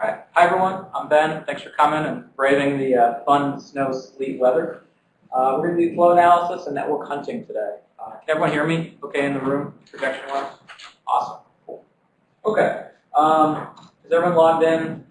All right. Hi, everyone. I'm Ben. Thanks for coming and braving the uh, fun snow sleet weather. Uh, we're going to do flow analysis and network hunting today. Uh, can everyone hear me okay in the room, projection-wise? Awesome. Cool. Okay. Um, is everyone logged in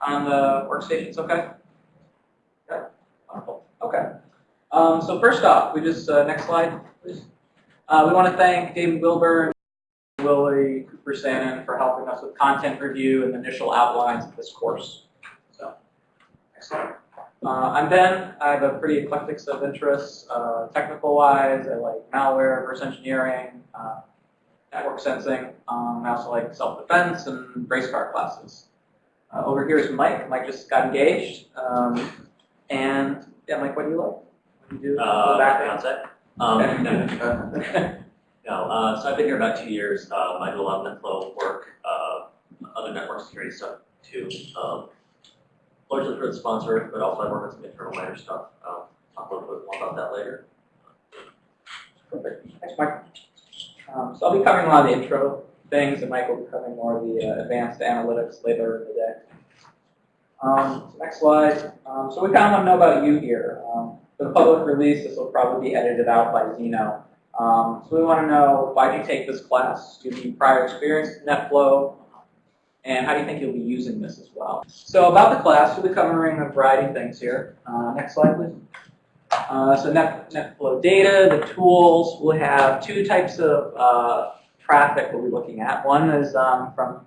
on the workstations okay? Okay. Wonderful. Okay. Um, so first off, we just, uh, next slide, please. Uh, we want to thank David Wilbur Willie Cooper Sanon for helping us with content review and initial outlines of this course. So, slide. Uh, I'm Ben. I have a pretty eclectic set of interests. Uh, Technical-wise, I like malware, reverse engineering, uh, network sensing. Um, I also like self-defense and race car classes. Uh, over here is Mike. Mike just got engaged. Um, and, yeah, Mike, what do you like? What do you do? Uh, Background? concept. Um, no, no. Uh, so I've been here about two years. Um, I do a lot of NetFlow work, uh, other network security stuff too. Um, largely for the sponsor, but also I work on some internal minor stuff. Um, talk a little bit more about that later. Perfect. Thanks, Mike. Um, so I'll be covering a lot of the intro things, and Mike will be covering more of the uh, advanced analytics later in the day. Um, so next slide. Um, so we kind of want to know about you here. Um, for the public release, this will probably be edited out by Zeno. Um, so we want to know why did you take this class? Do you have prior experience with NetFlow? And how do you think you'll be using this as well? So about the class, we'll be covering a variety of things here. Uh, next slide, please. Uh, so Net, NetFlow data, the tools, we'll have two types of uh, traffic we'll be looking at. One is um, from,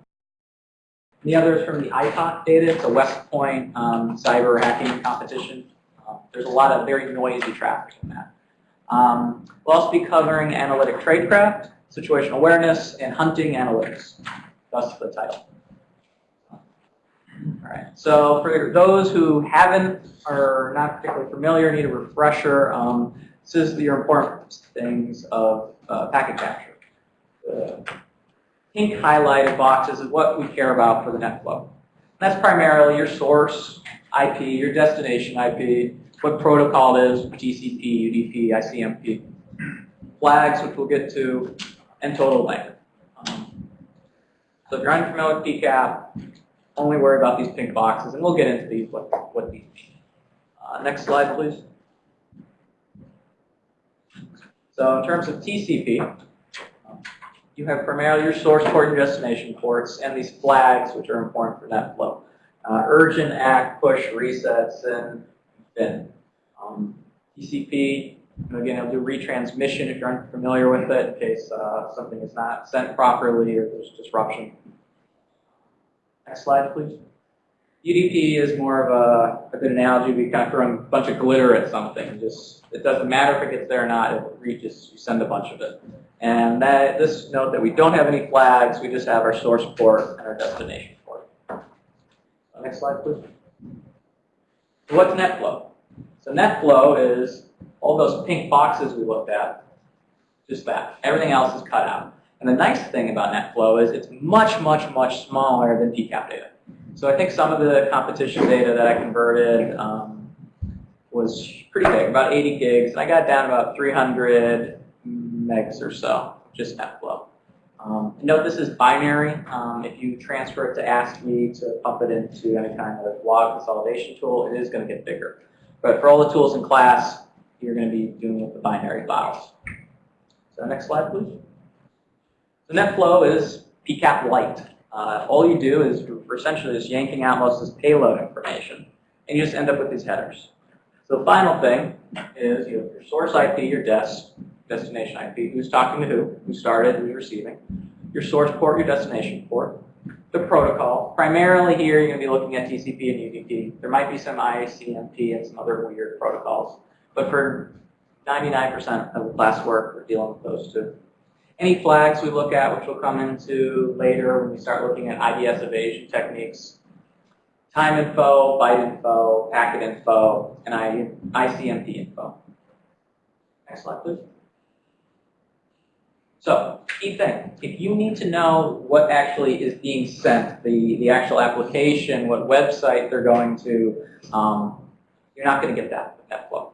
the other is from the ITOC data. It's a West Point um, cyber hacking competition. Um, there's a lot of very noisy traffic in that. Um, we'll also be covering analytic tradecraft, situational awareness, and hunting analytics. That's the title. All right. So for those who haven't or are not particularly familiar, need a refresher, um, this is the important things of uh, packet capture. The pink highlighted boxes is what we care about for the NetFlow. And that's primarily your source IP, your destination IP, what protocol is, TCP, UDP, ICMP, flags, which we'll get to, and total length. Um, so if you're unfamiliar with PCAP, only worry about these pink boxes, and we'll get into these, what, what these mean. Uh, next slide, please. So in terms of TCP, you have primarily your source port and destination ports, and these flags, which are important for NetFlow. Uh, urgent, ACK, push, resets, and FIN. Um, TCP, again, it'll do retransmission if you're unfamiliar with it, in case uh, something is not sent properly or there's disruption. Next slide, please. UDP is more of a, a good analogy. We kind of throw a bunch of glitter at something. Just it doesn't matter if it gets there or not. It reaches. You send a bunch of it. And that, this note that we don't have any flags. We just have our source port and our destination port. Next slide, please. So what's NetFlow? So NetFlow is all those pink boxes we looked at. Just that. Everything else is cut out. And the nice thing about NetFlow is it's much, much, much smaller than PCAP data. So I think some of the competition data that I converted um, was pretty big, about 80 gigs. And I got down about 300 megs or so, just NetFlow. Um, note this is binary. Um, if you transfer it to ASCII to pump it into any kind of log consolidation tool, it is going to get bigger. But for all the tools in class, you're going to be doing it with the binary files. So next slide, please. So NetFlow is PCAP light. Uh, all you do is essentially just yanking out most of this payload information, and you just end up with these headers. So the final thing is you have your source IP, your des, destination IP, who's talking to who, who started, who's receiving, your source port, your destination port, the protocol. Primarily here, you're going to be looking at TCP and UDP. There might be some ICMP and some other weird protocols, but for 99% of the class work, we're dealing with those two. Any flags we look at, which we'll come into later when we start looking at IDS evasion techniques, time info, byte info, packet info, and ICMP info. Next slide, please. So, key thing, if you need to know what actually is being sent, the, the actual application, what website they're going to, um, you're not going to get that with NetFlow.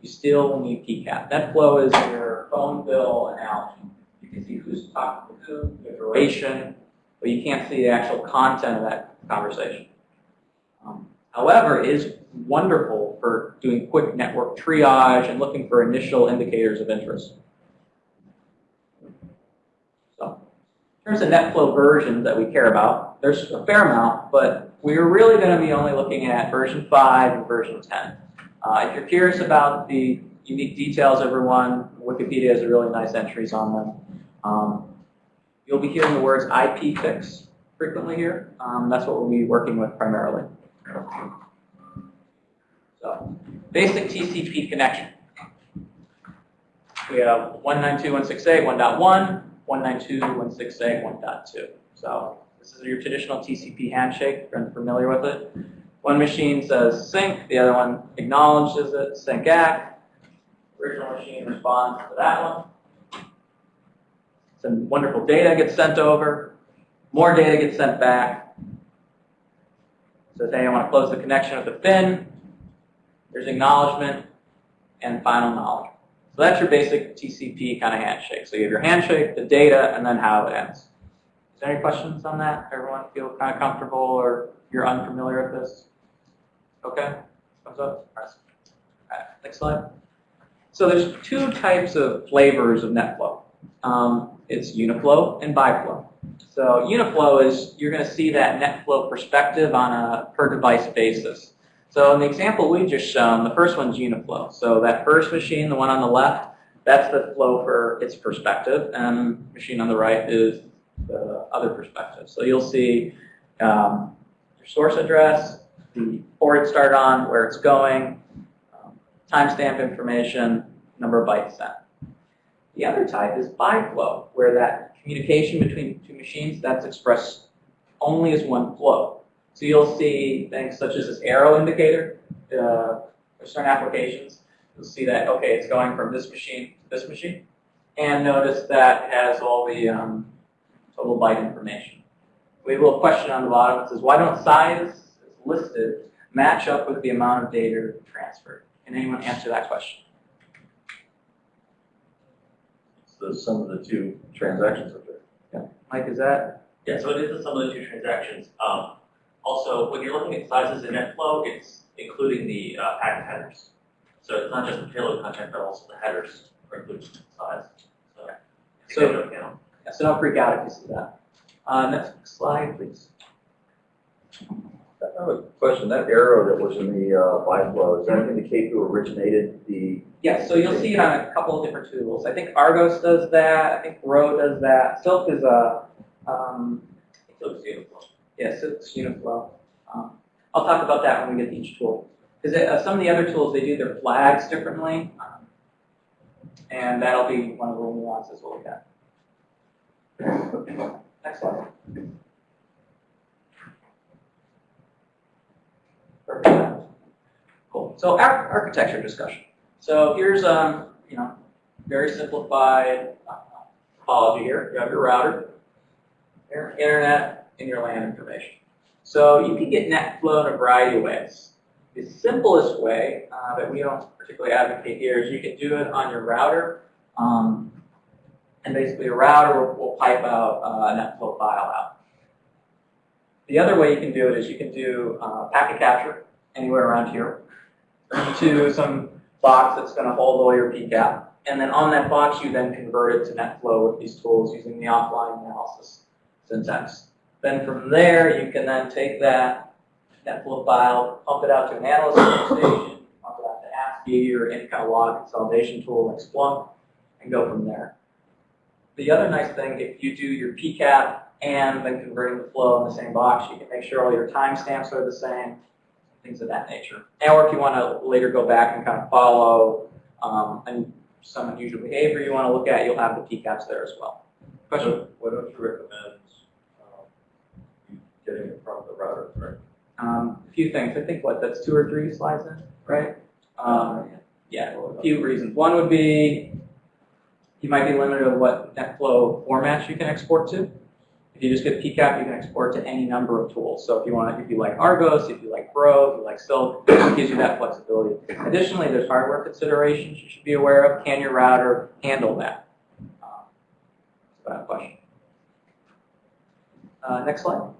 You still need PCAP. NetFlow is your phone bill analogy. You can see who's talking to who, the duration, but you can't see the actual content of that conversation. Um, However, it is wonderful for doing quick network triage and looking for initial indicators of interest. So, in terms of NetFlow versions that we care about, there's a fair amount, but we're really going to be only looking at version 5 and version 10. Uh, if you're curious about the unique details of every one, Wikipedia has really nice entries on them. Um, you'll be hearing the words IPFIX frequently here. Um, that's what we'll be working with primarily. So, basic TCP connection. We have 192.168, 1.1, 192.168, 1.2. So this is your traditional TCP handshake, if you're familiar with it. One machine says sync, the other one acknowledges it, sync ACK. Original machine responds to that one. Some wonderful data gets sent over. More data gets sent back. Says, hey, I want to close the connection with the fin. There's acknowledgement and final knowledge. So that's your basic TCP kind of handshake. So you have your handshake, the data, and then how it ends. Is there any questions on that? Everyone feel kind of comfortable or you're unfamiliar with this? Okay, thumbs up. Next slide. So there's two types of flavors of NetFlow. Um, it's Uniflow and Biflow. So Uniflow is, you're going to see that NetFlow perspective on a per device basis. So in the example we just shown, the first one's Uniflow. So that first machine, the one on the left, that's the flow for its perspective, and machine on the right is the other perspective. So you'll see um, your source address, the port it on, where it's going, um, timestamp information, number of bytes sent. The other type is biflow, where that communication between two machines, that's expressed only as one flow. So you'll see things such as this arrow indicator. Uh, for certain applications, you'll see that, okay, it's going from this machine to this machine. And notice that it has all the um, total byte information. We have a little question on the bottom. It says, why don't size as listed match up with the amount of data transferred? Can anyone answer that question? It's the sum of the two transactions up there. Mike, is that? Yeah, so it is the sum of the two transactions. Um, also, when you're looking at sizes in NetFlow, it's including the uh, packet headers. So it's not just the payload content, but also the headers are included in the size. So, take So- account. Yeah, so don't freak out if you see that. Uh, next slide, please. I have a question, that arrow that was in the uh, Biflow, does that indicate who originated the, Yes, so you'll see it on a couple of different tools. I think Argus does that. I think Bro does that. Silk is a, um, So it's Yeah, Silk's Uniflow. Um, I'll talk about that when we get to each tool. Because uh, some of the other tools, they do their flags differently. um, And that'll be one of the nuances we'll look at. Next slide. Perfect. Cool. So ar- architecture discussion. So here's, um, you know, very simplified uh, topology here. You have your router, internet, and your LAN information. So you can get NetFlow in a variety of ways. The simplest way uh, that we don't particularly advocate here is you can do it on your router. Um, and basically a router will, will pipe out uh, a NetFlow file out. The other way you can do it is you can do uh, packet capture anywhere around here to some box that's going to hold all your PCAP. And then on that box, you then convert it to NetFlow with these tools using the offline analysis syntax. Then from there, you can then take that NetFlow file, pump it out to an analyst station, pump it out to ASCII or any kind of log consolidation tool like Splunk, and go from there. The other nice thing, if you do your PCAP and then converting the flow in the same box, you can make sure all your timestamps are the same, things of that nature. And Or if you want to later go back and kind of follow um, some unusual behavior you want to look at, you'll have the PCAPs there as well. Question? why don't you recommend getting it from the router, right? Um, a few things. I think what that's two or three slides in, right? Um, yeah, a few reasons. One would be you might be limited to what NetFlow formats you can export to. If you just get PCAP, you can export to any number of tools. So if you want, if you like Argus, if you like Bro, if you like Silk, it gives you that flexibility. Additionally, there's hardware considerations you should be aware of. Can your router handle that? Um, That's a question. Uh, next slide.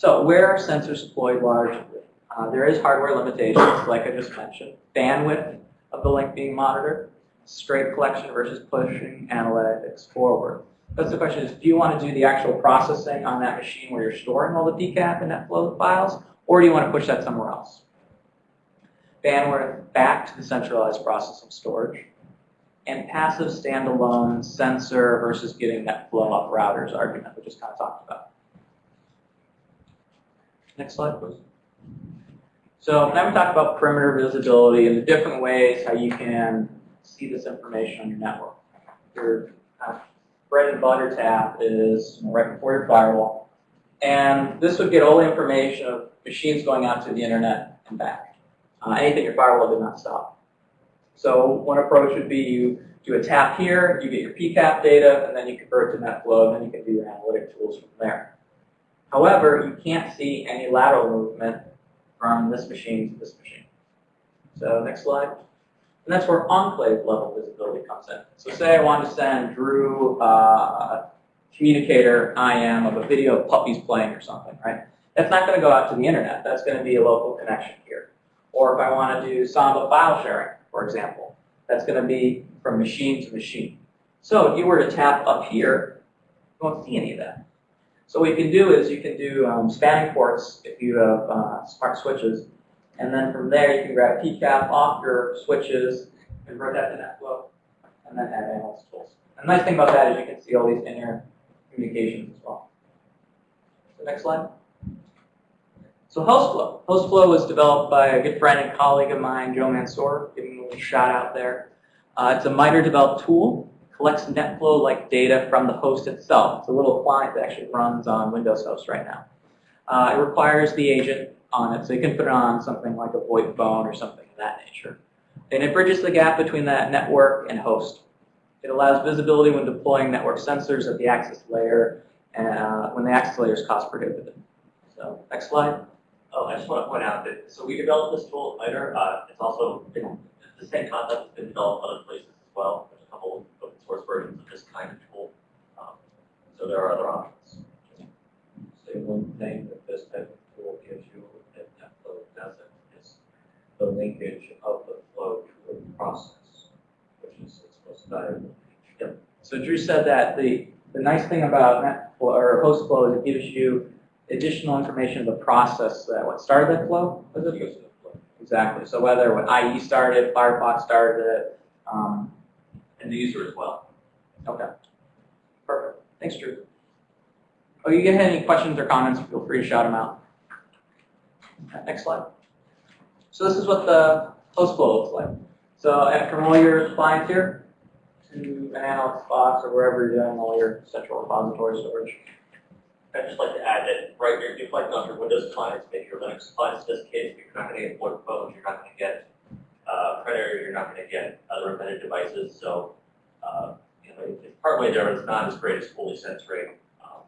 So where are sensors deployed largely? Uh, there is hardware limitations, like I just mentioned. Bandwidth of the link being monitored, straight collection versus pushing analytics forward. Because the question is, do you want to do the actual processing on that machine where you're storing all the PCAP and NetFlow files, or do you want to push that somewhere else? Bandwidth back to the centralized processing storage, and passive standalone sensor versus getting NetFlow up routers argument, we just kind of talked about. Next slide, please. So now we talked about perimeter visibility and the different ways how you can see this information on your network. Your uh, bread and butter tap is right before your firewall. And this would get all the information of machines going out to the internet and back. Uh, anything your firewall did not stop. So one approach would be you do a tap here, you get your PCAP data, and then you convert to NetFlow, and then you can do your analytic tools from there. However, you can't see any lateral movement from this machine to this machine. So next slide. And that's where enclave level visibility comes in. So say I want to send Drew uh, communicator IM of a video of puppies playing or something, right? That's not going to go out to the internet. That's going to be a local connection here. Or if I want to do Samba file sharing, for example, that's going to be from machine to machine. So if you were to tap up here, you won't see any of that. So what you can do is you can do um, spanning ports if you have uh, smart switches, and then from there you can grab PCAP off your switches, convert that to NetFlow, and then add analyst tools. And the nice thing about that is you can see all these inner communications as well. So next slide. So HostFlow. HostFlow was developed by a good friend and colleague of mine, Joe Mansour. Give him a little shout out there. Uh, it's a MITRE developed tool collects NetFlow-like data from the host itself. It's a little client that actually runs on Windows Host right now. Uh, it requires the agent on it, so you can put it on something like a VoIP phone or something of that nature. And it bridges the gap between that network and host. It allows visibility when deploying network sensors at the access layer uh, when the access layer is cost prohibitive. So next slide. Oh, I just want to point out that, so we developed this tool at MITRE. Uh, it's also been, the same concept has been developed other places as well. There's a couple source versions of this kind of tool. Um, so there are other options. Say one thing that this type of tool gives you that NetFlow doesn't is the linkage of the flow to a process, which is its most valuable feature. So Drew said that the, the nice thing about NetFlow or HostFlow is it gives you additional information of the process that what started that flow. Was it? The flow. Exactly. So whether when IE started, Firefox started it. Um, And the user as well. okay. Perfect. Thanks, Drew. Oh, you get any questions or comments? Feel free to shout them out. Okay, Next slide. So this is what the host flow looks like. So and from all your clients here to an analyst box or wherever you're doing all your central repository storage. I'd just like to add that, right, here, if you're collecting off your Windows clients, maybe your Linux clients, in this case, you're not gonna get VoIP phones, you're not gonna get, uh, printer, you're not gonna get other embedded devices, so, uh, you know, it's partway there, it's not as great as fully censoring, um,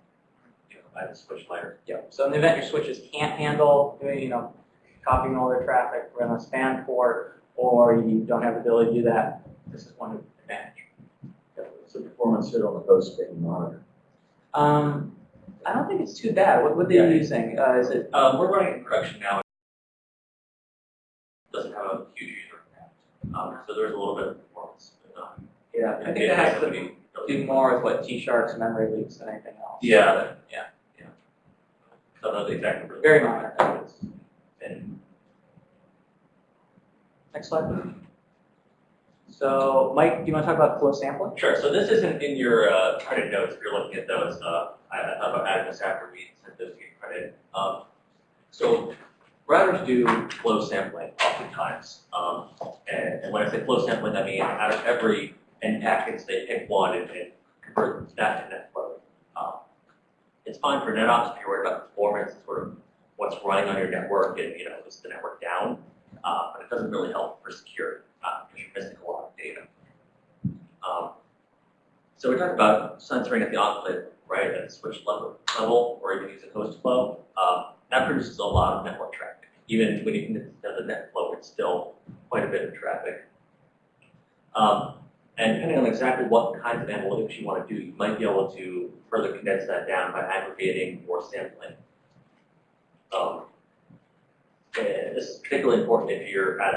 you know, by the switch layer. Yep. So in the event your switches can't handle, you know, copying all their traffic from a span port, or you don't have the ability to do that, this is one advantage. What's the performance here on the host being monitored? Um, I don't think it's too bad. What, what are Yeah. they using? Uh, is it? Um, we're running in production now. Doesn't have a huge user impact, um, so there's a little bit of performance, but not. Yeah, I think that has to do more with what T-Shark's memory leaks than anything else. Yeah, that- Yeah. yeah. Don't know the exact number. Very minor. that is. And Next slide. please. So, Mike, do you want to talk about flow sampling? Sure, so this isn't in your uh, credit notes, if you're looking at those, uh, I I thought about adding this after we sent those to get credit. Um, So routers do flow sampling oftentimes, um, and and when I say flow sampling, I mean out of every N packets, they pick one and and convert that to net flow. Um, It's fine for NetOps if you're worried about performance, sort of what's running on your network and, you know, is the network down? Uh, But it doesn't really help for security, uh, because you're missing a lot of data. Um, so we're talking about censoring at the enclave, right, at the switch level, level or even using host flow. Um, that produces a lot of network traffic. Even when you can the net flow, it's still quite a bit of traffic. Um, And depending on exactly what kinds of analytics you want to do, you might be able to further condense that down by aggregating or sampling. Um, this is particularly important if you're at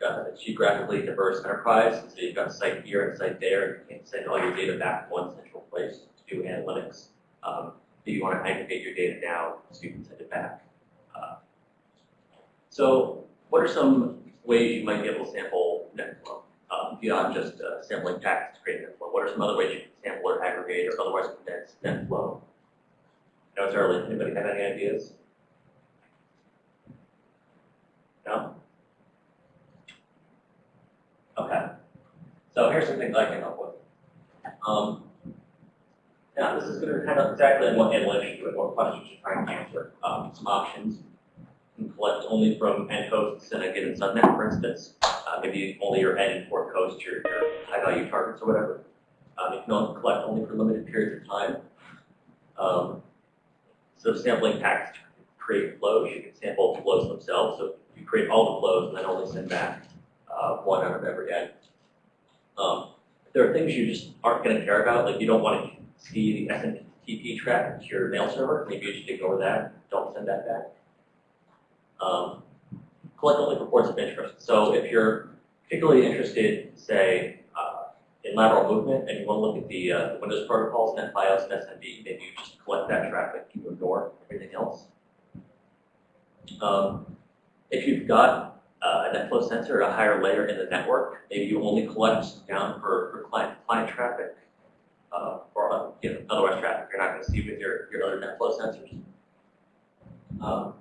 a uh, geographically diverse enterprise, so you've got a site here and a site there, and you can't send all your data back to one central place to do analytics. Um, if you want to aggregate your data now, so you can send it back. Uh, so what are some ways you might be able to sample NetFlow? Um, beyond just uh, sampling packets to create NetFlow, what are some other ways you can sample or aggregate or otherwise condense NetFlow? I know it's early, anybody have any ideas? No? Okay. So here's some things I came up with. Um, now, this is going to depend on exactly on what analytics you and what questions you're trying to answer. Um, some options. Can collect only from end hosts in a given subnet, for instance. Uh, maybe only your end port host, your, your high value targets or whatever. Um, you can only collect only for limited periods of time. Um, so sampling packets to create flows, you can sample flows themselves. So you create all the flows and then only send back uh, one out of every end. Um, there are things you just aren't going to care about, like you don't want to see the SMTP traffic to your mail server. Maybe you should ignore that. Don't send that back. Um, collect only reports of interest. So if you're particularly interested, say, uh, in lateral movement and you want to look at the, uh, Windows protocols, NetBIOS, and SMB, maybe you just collect that traffic, you ignore everything else. Um, if you've got uh, a NetFlow sensor at a higher layer in the network, maybe you only collect down for, for client, client traffic, uh, or uh, you know, otherwise traffic you're not going to see with your, your other NetFlow sensors. Um,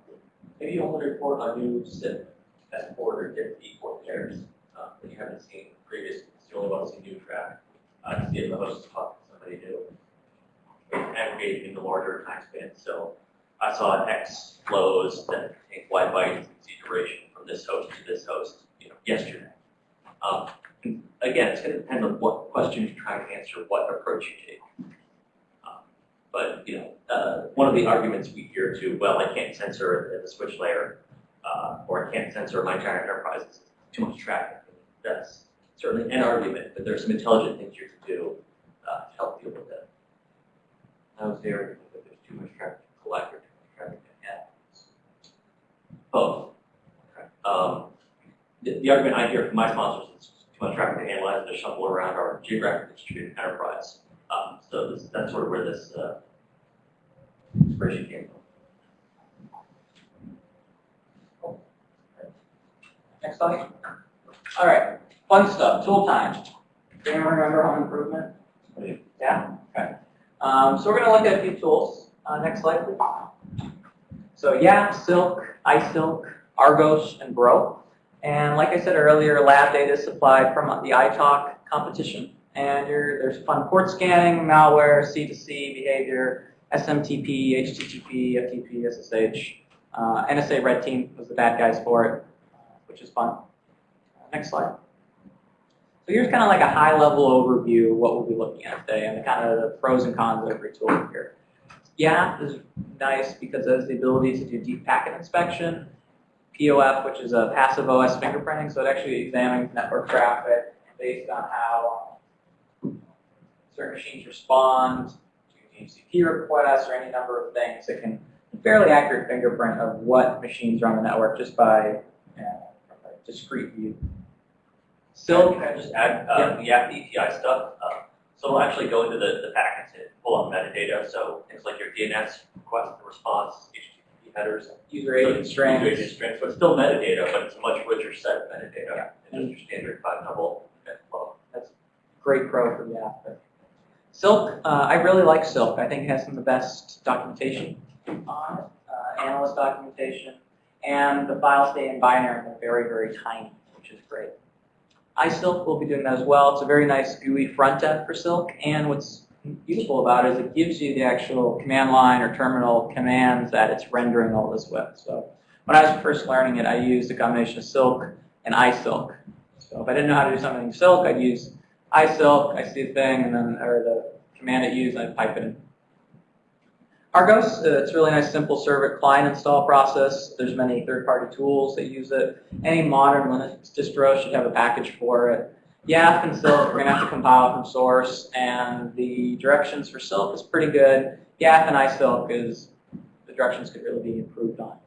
maybe you only report on new SIP S port or DIP port pairs uh, that you haven't seen previously. You only want to see new traffic uh, to see if the host talking to somebody new. Aggregate into larger time spans. So I saw X flows that contain Y bytes and duration from this host to this host, you know, yesterday. Um, again, it's going to depend on what questions you're trying to answer, what approach you take. Um, but you know, uh, one of the arguments we hear too, well, I can't censor the switch layer, uh, or I can't censor my giant enterprises. Too much traffic. That's certainly an argument, but there's some intelligent things you can do uh, to help deal with that. I was there that there's too much traffic to collect or too much traffic to handle. Both. Um, the, the argument I hear from my sponsors is too much traffic to analyze and to shuffle around our geographic distributed enterprise. Um, so this, that's sort of where this uh, inspiration came from. Next slide. All right, fun stuff, tool time. Anyone remember home improvement? Yeah, okay. Um, so we're gonna look at a few tools. Uh, next slide, please. So yeah, Silk, iSilk, Argus, and Bro. And like I said earlier, lab data is supplied from the ITOC competition. And there's fun port scanning, malware, C2C behavior, SMTP, HTTP, FTP, SSH. Uh, NSA Red Team was the bad guys for it, which is fun. Next slide. So here's kind of like a high-level overview of what we'll be looking at today and the kind of the pros and cons of every tool here. YAF is nice because it has the ability to do deep packet inspection. POF, which is a passive OS fingerprinting, so it actually examines network traffic based on how certain machines respond DHCP requests or any number of things. that can fairly accurate fingerprint of what machines are on the network just by a discrete view. So can I just add, uh, the app API stuff, uh, so it'll actually go into the, the packets and pull up metadata, so things like your DNS request and response, HTTP headers. User agent strings. User agent strings, so it's still metadata, but it's a much richer set of metadata than just your standard five tuple flow. That's great pro for the app. Silk, uh, I really like Silk. I think it has some of the best documentation on it, uh, analyst documentation, and the files stay in binary and they're very, very tiny, which is great. iSilk will be doing that as well. It's a very nice GUI front end for Silk, and what's useful about it is it gives you the actual command line or terminal commands that it's rendering all this with. So when I was first learning it, I used a combination of Silk and iSilk. So if I didn't know how to do something in Silk, I'd use iSilk, I see the thing, and then, or the command it used, and I'd pipe it in. Argus, uh, it's a really nice simple server client install process. There's many third-party tools that use it. Any modern Linux distro should have a package for it. YAF and Silk, we're gonna have to compile from source, and the directions for Silk is pretty good. YAF and iSilk is, the directions could really be improved on.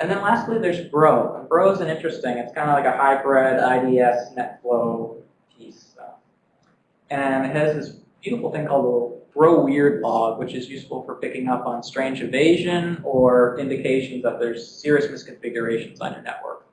And then lastly, there's Bro. And Bro is an interesting, it's kind of like a hybrid IDS NetFlow And it has this beautiful thing called a Bro Weird log, which is useful for picking up on strange evasion or indications that there's serious misconfigurations on your network.